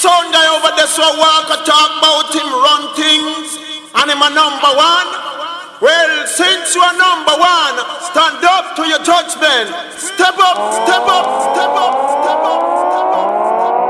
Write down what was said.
sound guy over there so walk a talk about him run things and him a number one. Well, since you are number one, stand up to your judgment. Step up, step up, step up, step up, step up.